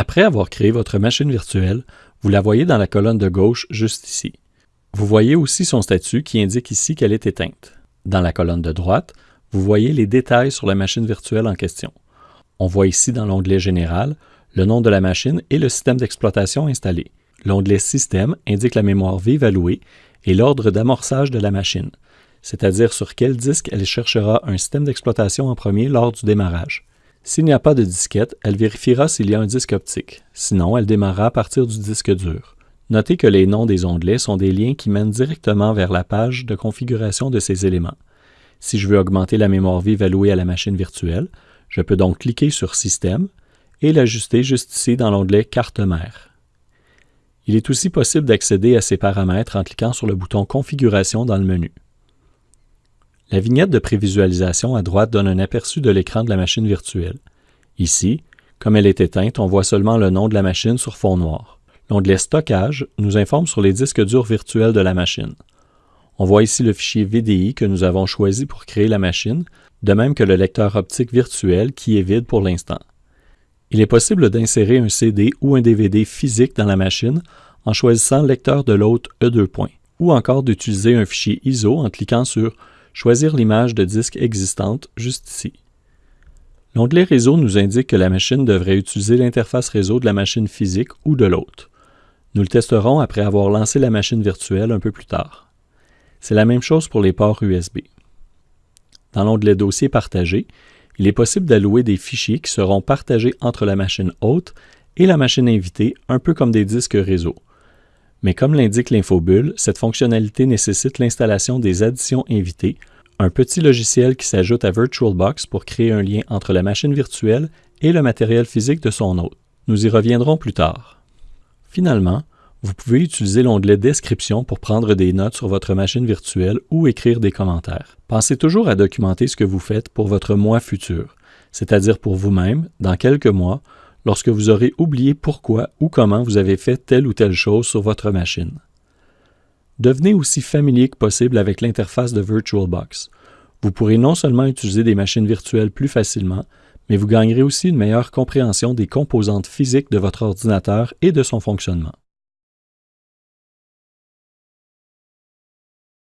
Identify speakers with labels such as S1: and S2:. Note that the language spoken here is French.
S1: Après avoir créé votre machine virtuelle, vous la voyez dans la colonne de gauche juste ici. Vous voyez aussi son statut qui indique ici qu'elle est éteinte. Dans la colonne de droite, vous voyez les détails sur la machine virtuelle en question. On voit ici dans l'onglet Général le nom de la machine et le système d'exploitation installé. L'onglet Système indique la mémoire vive allouée et l'ordre d'amorçage de la machine, c'est-à-dire sur quel disque elle cherchera un système d'exploitation en premier lors du démarrage. S'il n'y a pas de disquette, elle vérifiera s'il y a un disque optique. Sinon, elle démarrera à partir du disque dur. Notez que les noms des onglets sont des liens qui mènent directement vers la page de configuration de ces éléments. Si je veux augmenter la mémoire vive allouée à la machine virtuelle, je peux donc cliquer sur Système et l'ajuster juste ici dans l'onglet Carte mère. Il est aussi possible d'accéder à ces paramètres en cliquant sur le bouton Configuration dans le menu. La vignette de prévisualisation à droite donne un aperçu de l'écran de la machine virtuelle. Ici, comme elle est éteinte, on voit seulement le nom de la machine sur fond noir. L'onglet Stockage nous informe sur les disques durs virtuels de la machine. On voit ici le fichier VDI que nous avons choisi pour créer la machine, de même que le lecteur optique virtuel qui est vide pour l'instant. Il est possible d'insérer un CD ou un DVD physique dans la machine en choisissant le lecteur de l'autre E2 ou encore d'utiliser un fichier ISO en cliquant sur choisir l'image de disque existante juste ici. L'onglet Réseau nous indique que la machine devrait utiliser l'interface réseau de la machine physique ou de l'autre. Nous le testerons après avoir lancé la machine virtuelle un peu plus tard. C'est la même chose pour les ports USB. Dans l'onglet Dossier partagé, il est possible d'allouer des fichiers qui seront partagés entre la machine hôte et la machine invitée, un peu comme des disques réseau. Mais comme l'indique l'infobulle, cette fonctionnalité nécessite l'installation des additions invitées, un petit logiciel qui s'ajoute à VirtualBox pour créer un lien entre la machine virtuelle et le matériel physique de son hôte. Nous y reviendrons plus tard. Finalement, vous pouvez utiliser l'onglet Description pour prendre des notes sur votre machine virtuelle ou écrire des commentaires. Pensez toujours à documenter ce que vous faites pour votre moi futur, c'est-à-dire pour vous-même, dans quelques mois, lorsque vous aurez oublié pourquoi ou comment vous avez fait telle ou telle chose sur votre machine. Devenez aussi familier que possible avec l'interface de VirtualBox. Vous pourrez non seulement utiliser des machines virtuelles plus facilement, mais vous gagnerez aussi une meilleure compréhension des composantes physiques de votre ordinateur et de son fonctionnement.